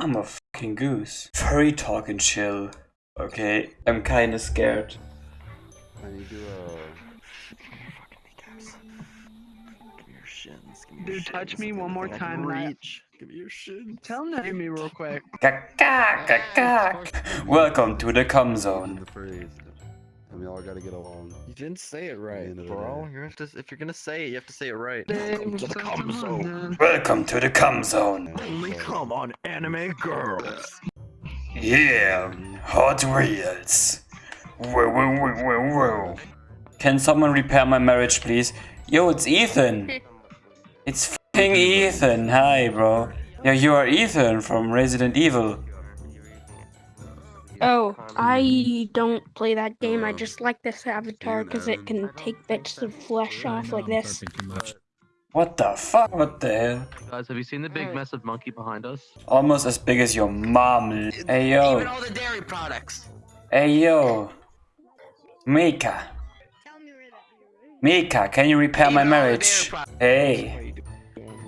I'm a fucking goose. Furry talk and chill. Okay, I'm kinda scared. I need to, uh... Dude, touch me one more time. Reach. Give me your shins. Tell him to hit me real quick. Welcome to the cum zone. The phrase. And we all gotta get along. You didn't say it right, end of the bro. You have to, if you're gonna say it, you have to say it right. Welcome to the cum zone. Welcome to the cum zone. Only come on anime girls. Yeah, Hot Wheels. Whoa, whoa, whoa, whoa, whoa. Can someone repair my marriage, please? Yo, it's Ethan. It's fucking Ethan. Hi, bro. Yeah, you are Ethan from Resident Evil. Oh, I don't play that game. I just like this avatar because it can take bits of flesh off like this. What the fuck? What the hell? Guys, have you seen the big massive monkey behind us? Almost as big as your mom. Hey, yo. Even all the dairy products. Hey, yo. Mika. Mika, can you repair my Even all the marriage? Hey.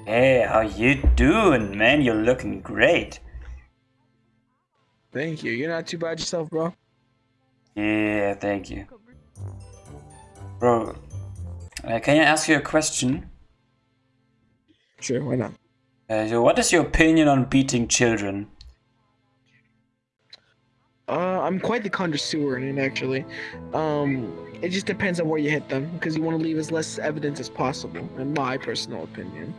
Hey, how you doing, man? You're looking great. Thank you. You're not too bad yourself, bro. Yeah, thank you. Bro, uh, can I ask you a question? Sure, why not? Uh, so what is your opinion on beating children? Uh, I'm quite the connoisseur in it, actually. Um, it just depends on where you hit them, because you want to leave as less evidence as possible, in my personal opinion.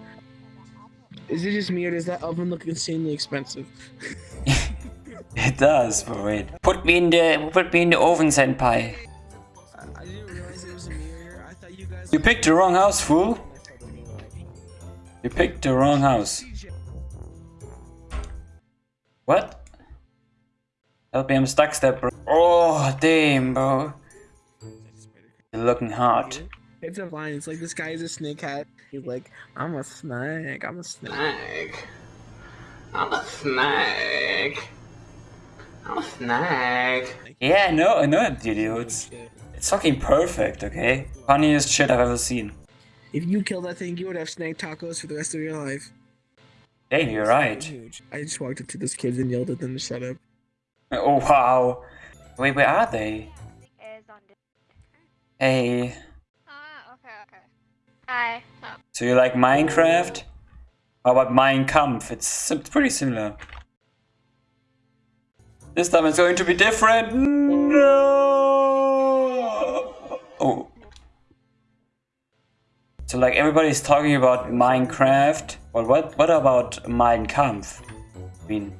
Is it just me, or does that oven look insanely expensive? It does, but wait. Put me in the put me in the oven, senpai. I didn't realize it was a mirror. I thought you guys. You picked the wrong house, fool. You picked the wrong house. What? Help me, I'm stuck step, bro. Oh, damn, bro. You're looking hot. It's a line. It's like this guy is a snake hat. He's like, I'm a snake. I'm a snake. Snag. I'm a snag. I'm a snag. Yeah, I know, I know it, dudes. It's fucking perfect, okay? Funniest shit I've ever seen. If you killed that thing, you would have snake tacos for the rest of your life. Damn, you're right. Huge. I just walked up to those kids and yelled at them to shut up. Oh, wow. Wait, where are they? is on Discord. Hey. Ah, okay, okay. Hi. Oh. So you like Minecraft? How about Mein Kampf? It's pretty similar. This time it's going to be different. No. Oh. So like everybody's talking about Minecraft. Well, what what about Mein Kampf? I mean,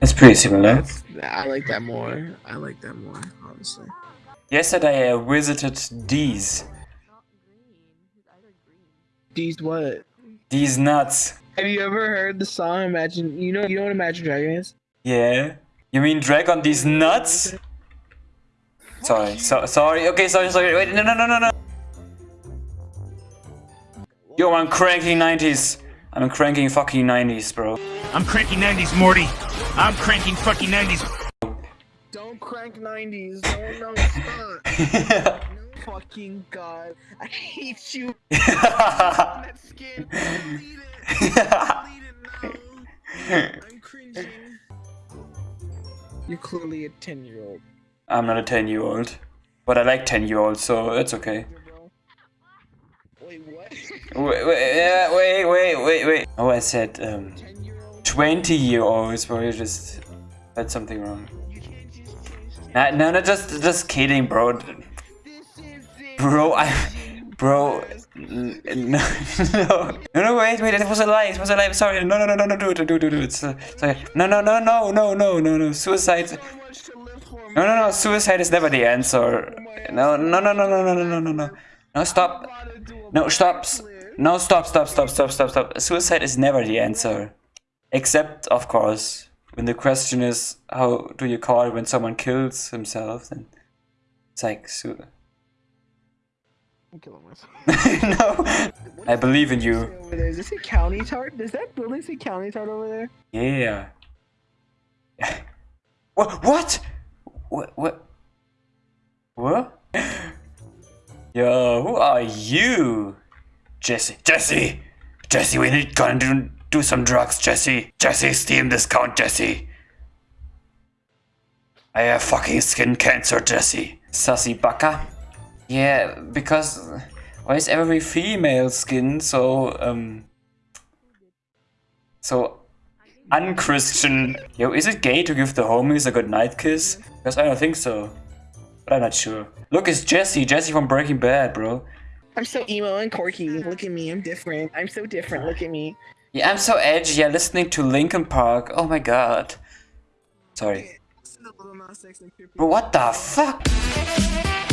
it's pretty similar. That's, I like that more. I like that more, honestly. Yesterday I visited D's. These what? These nuts. Have you ever heard the song Imagine? You know, you know what Imagine Dragon is? Yeah. You mean drag on these nuts? Sorry, so sorry. Okay, sorry, sorry. Wait, no, no, no, no, no. Yo, I'm cranking 90s. I'm cranking fucking 90s, bro. I'm cranking 90s, Morty. I'm cranking fucking 90s. Don't crank 90s. No, no, stop. no fucking god. I hate you. that skin. Delete it. Delete it now. I'm cringing. You're clearly a 10 year old. I'm not a 10 year old. But I like 10 year olds, so it's okay. Wait, what? Wait, wait, wait, wait, wait, wait. Oh, I said um, 10 year old? 20 year olds, bro. You just said something wrong. You can't just change Nah, no, no, just, just kidding, bro. This is it. Bro, I, bro, no, no, no, wait, wait, it was a lie, it was a lie, sorry, no, no, no, no, no, do it, do it, do it, it's, uh, sorry, no, no, no, no, no, no, no, no, suicide, no, no, no, suicide is never the answer, no, no, no, no, no, no, no, no, no, no, no, stop, no, stop, no, stop, stop, stop, stop, stop, stop, suicide is never the answer, except, of course, when the question is, how do you call it when someone kills himself, then it's like, su- I'm killing myself. no, I believe in you. Over there. Is this a county tart? Does that building say county tart over there? Yeah. what? What? What? What? What? Yo, who are you? Jesse. Jesse. Jesse, we need gonna do. Do some drugs, Jesse. Jesse, Steam discount, Jesse. I have fucking skin cancer, Jesse. Sassy baka. Yeah, because why is every female skin so um so unchristian? Yo, is it gay to give the homies a good night kiss? Because I don't think so. But I'm not sure. Look, it's Jesse, Jesse from Breaking Bad, bro. I'm so emo and quirky. Look at me, I'm different. I'm so different. Look at me. Yeah, I'm so edgy. Yeah, listening to Linkin Park. Oh my god. Sorry. Bro, what the fuck?